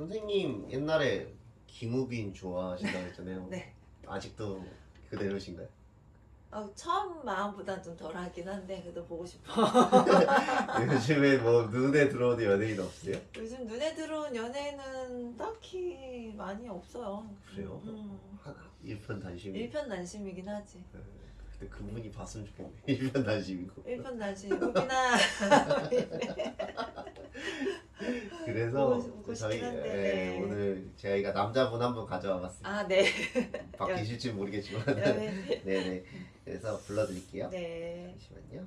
선생님 옛날에 김우빈 좋아하신다고 했잖아요. 네. 아직도 그대로신가요? 어, 처음 마음보단 좀 덜하긴 한데 그래도 보고 싶어. 요즘에 뭐 눈에 들어오는 연예인 없으세요? 요즘 눈에 들어온 연예인은 딱히 많이 없어요. 그래요? 음, 하나 일편단심. 일편단심이긴 하지. 네. 근데 그분이 봤으면 좋겠네. 일편 단심이고. 일편 단심. 우빈아. 그래서 보고 저희 예, 네. 오늘 저희가 남자분 한 분 가져와 봤습니다. 아 네. 바뀌실지 모르겠지만. 네. 네네. 그래서 불러드릴게요. 네. 잠시만요.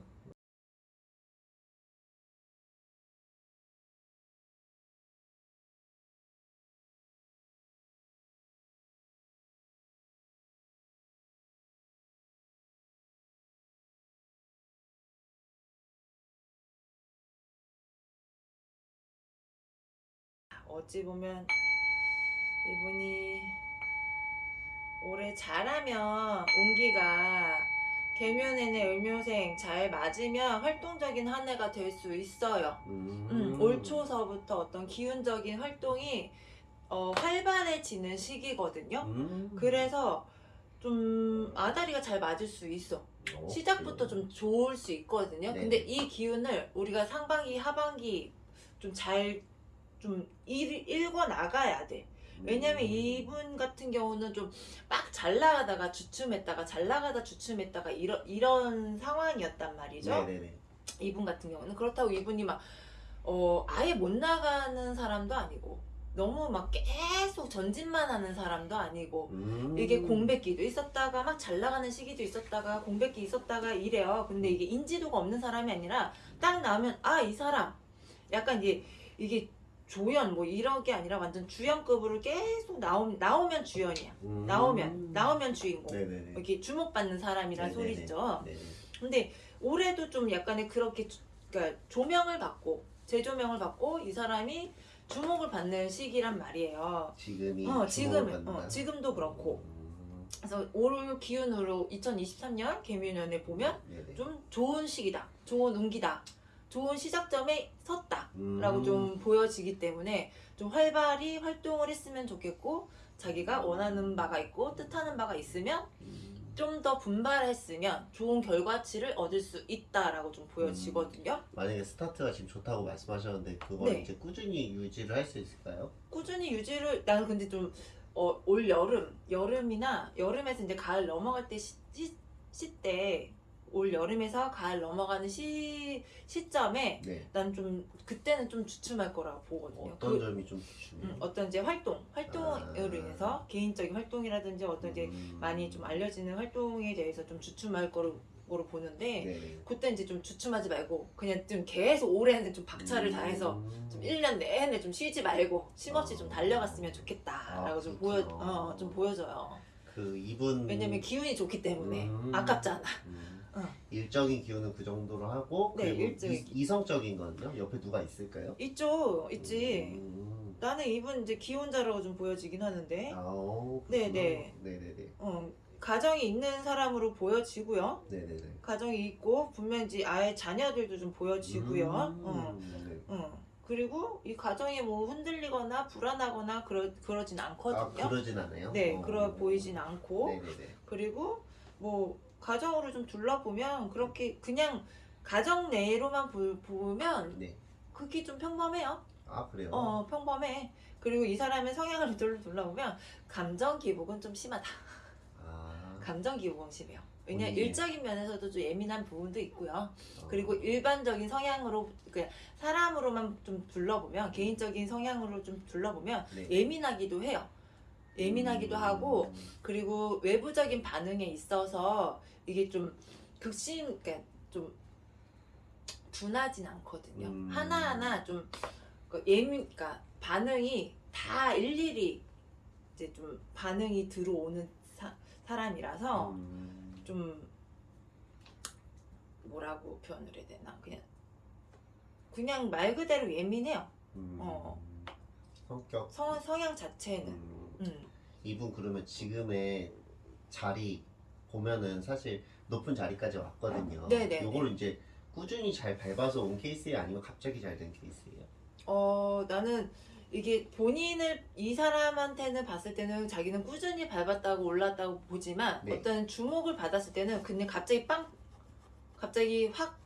어찌 보면 이분이 올해 잘하면 운기가 개묘내내 을묘생 잘 맞으면 활동적인 한 해가 될 수 있어요. 음. 음, 올 초서부터 어떤 기운적인 활동이 어, 활발해지는 시기거든요. 음. 그래서 좀 아다리가 잘 맞을 수 있어. 어, 시작부터? 좀 좋을 수 있거든요. 네. 근데 이 기운을 우리가 상반기, 하반기 좀 잘 좀 읽어 나가야 돼. 왜냐면 음. 이분 같은 경우는 좀 막 잘 나가다가 주춤했다가 잘 나가다 주춤했다가 이런 이런 상황이었단 말이죠. 네네네. 이분 같은 경우는 그렇다고 이분이 막 어, 아예 못 나가는 사람도 아니고 너무 막 계속 전진만 하는 사람도 아니고 음. 이게 공백기도 있었다가 막 잘 나가는 시기도 있었다가 공백기 있었다가 이래요. 근데 이게 인지도가 없는 사람이 아니라 딱 나오면 아 이 사람 약간 이게 이게 조연 뭐 이런 게 아니라 완전 주연급으로 계속 나오, 나오면 주연이야. 음. 나오면 나오면 주인공. 네네네. 이렇게 주목받는 사람이란 네네네. 소리죠. 네네. 근데 올해도 좀 약간의 그렇게 주- 그러니까 조명을 받고 재조명을 받고 이 사람이 주목을 받는 시기란 말이에요. 지금이 어, 지금. 어, 지금도 그렇고. 음. 그래서 올 기운으로 2023년 개묘년에 보면 네네. 좀 좋은 시기다. 좋은 운기다. 좋은 시작점에 섰다라고 음. 좀 보여지기 때문에 좀 활발히 활동을 했으면 좋겠고 자기가 원하는 바가 있고 뜻하는 바가 있으면 음. 좀더 분발했으면 좋은 결과치를 얻을 수 있다라고 좀 보여지거든요. 만약에 스타트가 지금 좋다고 말씀하셨는데 그걸 네. 이제 꾸준히 유지를 할 수 있을까요? 꾸준히 유지를 나는 근데 좀 어, 올 여름 여름이나 여름에서 이제 가을 넘어갈 때 시, 시, 시때 올 여름에서 가을 넘어가는 시 시점에 네. 난 좀 그때는 좀 주춤할 거라고 보거든요. 어떤 그, 점이 좀 주춤해요? 음, 어떤 이제 활동 활동으로 아. 인해서 개인적인 활동이라든지 어떤 이제 음. 많이 좀 알려지는 활동에 대해서 좀 주춤할 거로 거로 보는데 네네. 그때 이제 좀 주춤하지 말고 그냥 좀 계속 올해는 좀 박차를 다해서 음. 좀 1년 내내 좀 쉬지 말고 쉼없이 좀 아. 달려갔으면 좋겠다라고 아, 좀 보여. 어, 좀 보여져요. 그 이분 왜냐면 기운이 좋기 때문에 음. 아깝잖아. 음. 어. 일적인 기운은 그 정도로 하고 네, 그리고 일적인 이, 성적인 거는요? 옆에 누가 있을까요? 있죠, 있지. 음. 나는 이분 이제 기혼자라고 좀 보여지긴 하는데, 아오, 네, 그렇구나. 네. 네네네. 어, 가정이 있는 사람으로 보여지고요. 네네네. 가정이 있고 분명 이제 아예 자녀들도 좀 보여지고요. 음. 어, 네. 어. 그리고 이 가정이 뭐 흔들리거나 불안하거나 그러 그러진 아 않거든요. 그러진 않아요? 네, 어. 그러 보이진 않고 네네네. 그리고 뭐 가정으로 좀 둘러보면 그렇게 그냥 가정 내로만 보, 보면 네. 그게 좀 평범해요. 아 그래요? 어 평범해. 그리고 이 사람의 성향을 둘러 둘러보면 감정 기복은 좀 심하다. 아. 감정 기복은 심해요. 왜냐 면 본인이. 일적인 면에서도 좀 예민한 부분도 있고요. 어. 그리고 일반적인 성향으로 그 사람으로만 좀 둘러보면 개인적인 성향으로 좀 둘러보면 네. 예민하기도 해요. 예민하기도 음. 하고 그리고 외부적인 반응에 있어서 이게 좀 극심 그러니까 좀 둔하진 않거든요. 음. 하나하나 좀그 예민 그러니까 반응이 다 일일이 이제 좀 반응이 들어오는 사, 사람이라서 음. 좀 뭐라고 표현을 해야 되나 그냥 그냥 말 그대로 예민해요. 음. 어. 성격. 성, 성향 자체는 음. 음. 이분 그러면 지금의 자리 보면은 사실 높은 자리까지 왔거든요. 네네. 요거를 이제 꾸준히 잘 밟아서 온 케이스예요? 아니면 갑자기 잘 된 케이스예요? 어 나는 이게 본인을 이 사람한테는 봤을 때는 자기는 꾸준히 밟았다고 올랐다고 보지만 네. 어떤 주목을 받았을 때는 그냥 갑자기 빵 갑자기 확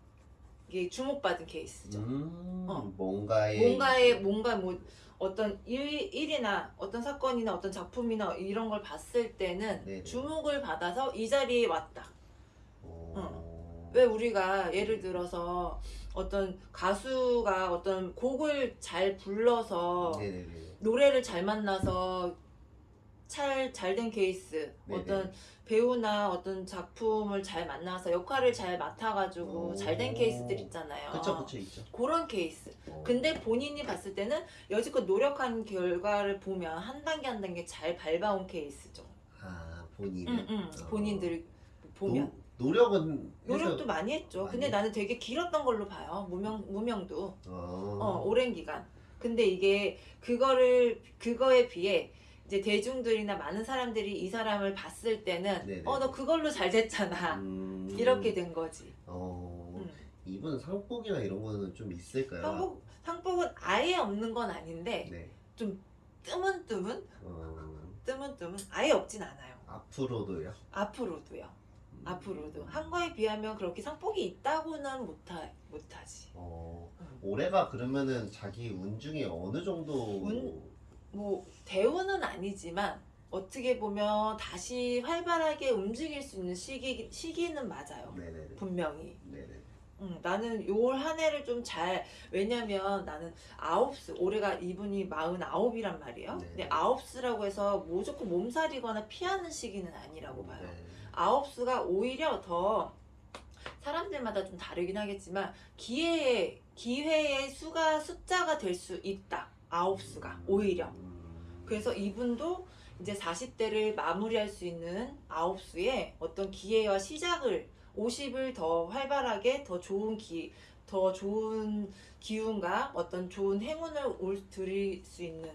이게 주목받은 케이스죠. 음, 어. 뭔가의 뭔가의 뭔가 뭐 어떤 일, 일이나 어떤 사건이나 어떤 작품이나 이런 걸 봤을 때는 네네. 주목을 받아서 이 자리에 왔다. 어... 왜 우리가 예를 들어서 어떤 가수가 어떤 곡을 잘 불러서 네네네. 노래를 잘 만나서 잘 잘된 케이스 네네. 어떤 배우나 어떤 작품을 잘 만나서 역할을 잘 맡아가지고 오. 잘된 케이스들 있잖아요. 그쵸 그쵸 있죠. 그런 케이스. 어. 근데 본인이 봤을 때는 여지껏 노력한 결과를 보면 한 단계 한 단계 잘 밟아온 케이스죠. 아 본인. 응, 응. 본인들 보면. 노, 노력은 노력도 많이 했죠. 많이 근데 나는 되게 길었던 걸로 봐요. 무명 무명도 어. 어 오랜 기간. 근데 이게 그거를 그거에 비해 이제 대중들이나 많은 사람들이 이 사람을 봤을 때는. 어 너 그걸로 잘 됐잖아. 음. 이렇게 된 거지. 어. 음. 이분 상복이나 이런 거는 좀 있을까요? 상복 상복은 아예 없는 건 아닌데 네. 뜨문뜨문 어. 뜨문뜨문 아예 없진 않아요. 앞으로도요. 앞으로도요. 음. 앞으로도 한 거에 비하면 그렇게 상복이 있다고는 못하 못하지. 어. 음. 올해가 그러면은 자기 운 중에 어느 정도 운? 뭐 대우는 아니지만 어떻게 보면 다시 활발하게 움직일 수 있는 시기 시기는 맞아요. 네네네. 분명히. 네네. 음, 나는 요한 해를 좀 잘 왜냐면 나는 아홉스 올해가 이분이 마흔 아홉이란 말이에요. 네. 근데 아홉스라고 해서 무조건 몸살이거나 피하는 시기는 아니라고 봐요. 네. 아홉수가 오히려 더 사람들마다 좀 다르긴 하겠지만 기회의 기회의 수가 숫자가 될 수 있다. 아홉수가 음. 오히려. 음. 그래서 이분도 이제 40대를 마무리할 수 있는 아홉수의 어떤 기회와 시작을 50을 더 활발하게 더 좋은 기, 더 좋은 기운과 어떤 좋은 행운을 올 드릴 수 있는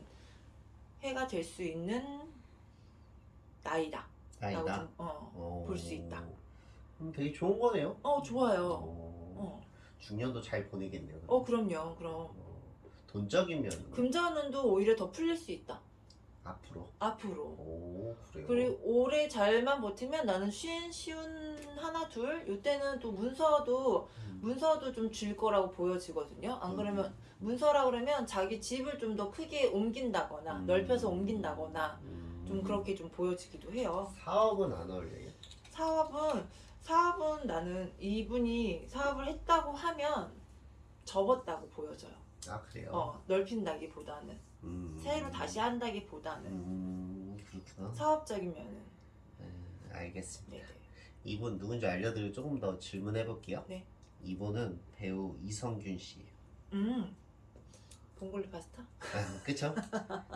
해가 될 수 있는 나이다. 좀, 어, 어. 볼수 있다. 음, 되게 좋은 거네요. 어 좋아요. 어. 어, 중년도 잘 보내겠네요. 어 그럼요. 그럼 어. 돈적이면 금전운도 오히려 더 풀릴 수 있다. 앞으로. 앞으로. 오 그래요. 그리고 올해 잘만 버티면 나는 쉬운 쉬운 하나 둘 이때는 또 문서도 음. 문서도 좀 줄 거라고 보여지거든요. 안 그러면 문서라 그러면 자기 집을 좀 더 크게 옮긴다거나 음. 넓혀서 옮긴다거나 음. 좀 그렇게 좀 보여지기도 해요. 사업은 안 어울려요. 사업은 사업은 나는 이분이 사업을 했다고 하면 접었다고 보여져요. 아 그래요. 어, 넓힌다기보다는 음. 새로 다시 한다기보다는 음 그렇구나. 사업적이면은 네, 알겠습니다. 네네. 이분 누군지 알려드리고 조금 더 질문해 볼게요. 네. 이분은 배우 이성균 씨. 음 봉골레 파스타? 아, 그쵸?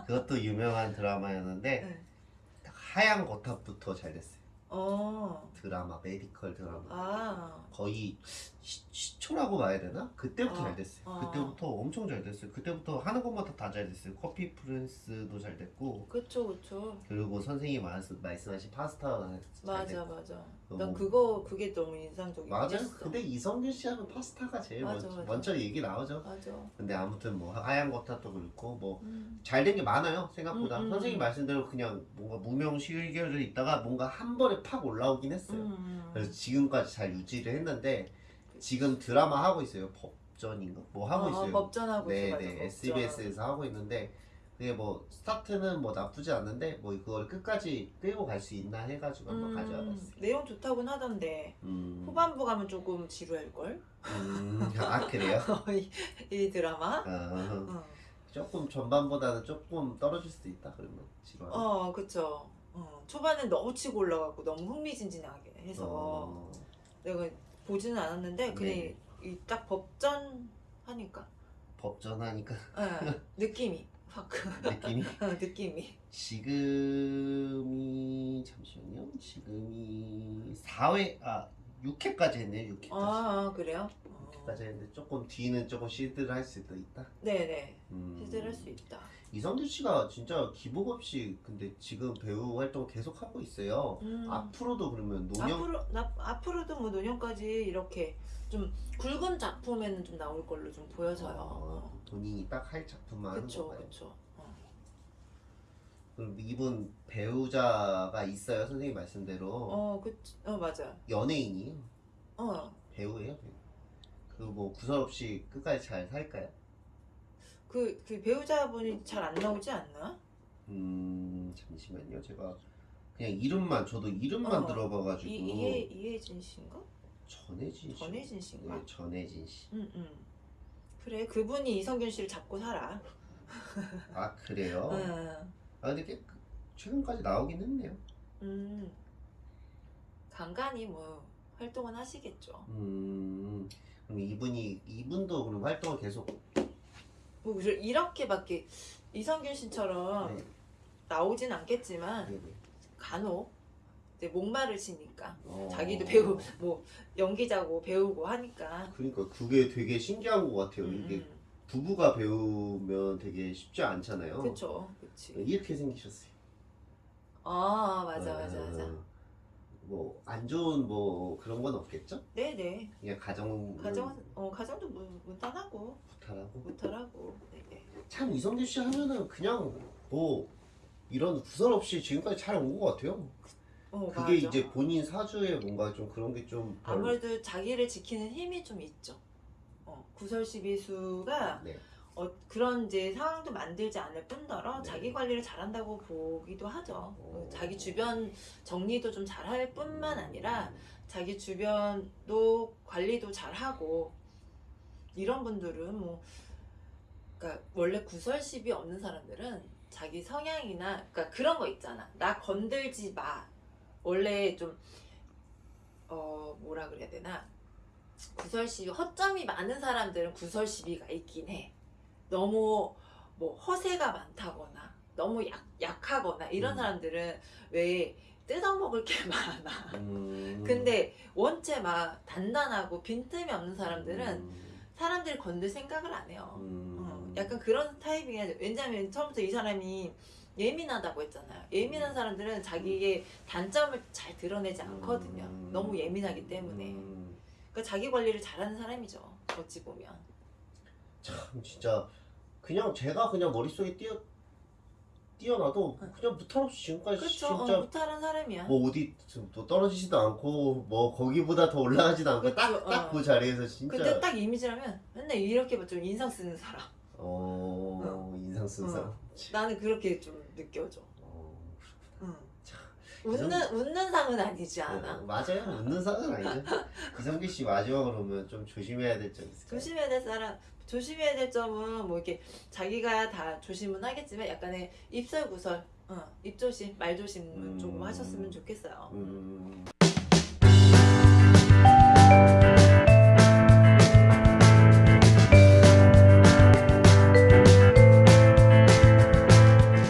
그것도 유명한 드라마였는데 네. 하얀 거탑부터 잘 됐어요. 어. 드라마 메디컬 드라마. 아. 거의 시, 시초라고 봐야 되나? 그때부터 아, 잘 됐어요. 아. 그때부터 엄청 잘 됐어요. 그때부터 하는 것마다 다 잘 됐어요. 커피 프린스도 잘 됐고 그쵸 그쵸. 그리고 선생님이 말씀, 말씀하신 파스타 잘 맞아 됐고 맞아. 너무- 난 그거 그게 너무 인상적이었어. 맞아. 근데 이성균 씨 하면 파스타가 제일 맞아, 먼저, 맞아. 먼저 얘기 나오죠. 맞아. 근데 아무튼 뭐 하얀 거탑도 그렇고 뭐 음. 잘된 게 많아요 생각보다 음, 음, 선생님 음. 말씀대로 그냥 뭔가 무명 실결을 있다가 뭔가 한 번에 팍 올라오긴 했어요 음. 그래서 지금까지 잘 유지를 했는데 지금 드라마 하고 있어요 법전인가 뭐 하고 어, 있어요 법전하고 있어 맞아. 네네 법전. SBS에서 하고 있는데 그게 뭐 스타트는 뭐 나쁘지 않는데 뭐 그걸 끝까지 끌고 갈 수 있나 해가지고 한번 음, 가져와봤어요 내용 좋다고는 하던데 음, 후반부 가면 조금 지루할 걸. 음, 아 그래요? 이, 이 드라마. 어, 어. 조금 전반보다는 조금 떨어질 수도 있다 그러면 지루하네 어 그쵸. 어, 초반에 너무 치고 올라가고 너무 흥미진진하게 해서 어. 내가 보지는 않았는데 그냥 네. 이딱 법전 하니까 법전 하니까 예, 느낌이 확 느낌이 어, 느낌이 지금이 잠시만요. 지금이 4회 아 6회까지 했네요. 6회까지. 아, 아, 그래요? 어. 6회까지 했는데 조금 뒤는 조금 시드를 할 수도 있다. 네네 음. 시들할 수 있다. 이성준 씨가 진짜 기복 없이 근데 지금 배우 활동 계속 하고 있어요. 음. 앞으로도 그러면 노년 앞으로 나, 앞으로도 뭐 노년까지 이렇게 좀 굵은 작품에는 좀 나올 걸로 좀 보여져요. 어, 본인이 딱 할 작품만 하는 그쵸 거예요. 그쵸. 그럼 이분 배우자가 있어요 선생님 말씀대로 어, 그, 어 맞아. 연예인이에요 어, 배우예요 배우 그 뭐 구설 없이 끝까지 잘 살까요? 그, 그 배우자분이 잘 안 나오지 않나? 음 잠시만요 제가 그냥 이름만 저도 이름만 어. 들어봐가지고 이 이해 이해진 씨인가? 전혜진 씨 전혜진 씨인가? 네 전혜진 씨. 응, 응. 그래, 그분이 이성균 씨를 잡고 살아. 아 그래요? 응. 아 근데 꽤 최근까지 나오긴 했네요. 음. 간간히 뭐 활동은 하시겠죠. 음 그럼 이분이 이분도 그럼 활동을 계속 뭐 그래, 이렇게밖에 이성균 씨처럼 네. 나오진 않겠지만 네 네. 간혹 이제 목마르시니까 어. 자기도 배우 뭐 연기자고 배우고 하니까 그러니까 그게 되게 신기한 것 같아요. 이게 음, 부부가 배우면 되게 쉽지 않잖아요. 그치 이렇게 생기셨어요. 아 맞아 맞아 맞아 뭐 안 좋은 뭐 그런 건 없겠죠? 네네. 그냥 가정 가정 어 가정도 문, 문단하고. 부탁하고? 무탈하고. 네네. 참 이성균 씨 하면은 그냥 뭐 이런 구설 없이 지금까지 잘 온 것 같아요. 어 그게 맞아. 이제 본인 사주에 뭔가 좀 그런 게좀 아무래도 자기를 지키는 힘이 좀 있죠. 어 구설시비수가 네. 어, 그런 이제 상황도 만들지 않을 뿐더러 네. 자기 관리를 잘한다고 보기도 하죠. 오. 자기 주변 정리도 좀 잘할 뿐만 아니라 자기 주변도 관리도 잘하고 이런 분들은 뭐 그러니까 원래 구설십이 없는 사람들은 자기 성향이나 그러니까 그런 거 있잖아. 나 건들지 마. 원래 좀 어 뭐라 그래야 되나 구설시비 허점이 많은 사람들은 구설시비가 있긴 해. 너무 뭐 허세가 많다거나 너무 약, 약하거나 이런 음. 사람들은 왜 뜯어먹을 게 많아. 음. 근데 원체 막 단단하고 빈틈이 없는 사람들은 음. 사람들이 건들 생각을 안 해요. 음. 어, 약간 그런 타입이긴 왜냐면 처음부터 이 사람이 예민하다고 했잖아요. 예민한 사람들은 자기의 단점을 잘 드러내지 않거든요. 음. 너무 예민하기 때문에. 음. 그러니까 자기 관리를 잘하는 사람이죠. 어찌 보면. 참 진짜 그냥 제가 그냥 머릿속에 띄어 뛰어나도 응. 그냥 무탈 없이 지금까지 그렇죠. 진짜 어, 무탈한 사람이야. 뭐 어디 좀또 떨어지지도 않고 뭐 거기보다 더 올라가지도 않고 그쵸, 딱딱 어. 그 자리에서 진짜 근데 딱 이미지라면 맨날 이렇게 좀 인상 쓰는 사람. 어 인상 쓴 어. 사람 나는 그렇게 좀 느껴져. 웃는 웃는 상은 아니지 어, 않아. 맞아요 웃는 사람 아니죠 이성기 씨 마지막으로 그러면 좀 조심해야 될 점 있을까요? 조심해야 될 사람 조심해야 될 점은 뭐 이렇게 자기가 다 조심은 하겠지만 약간의 입설 구설, 어, 입 조심, 말 조심은 음. 조금 하셨으면 좋겠어요. 음.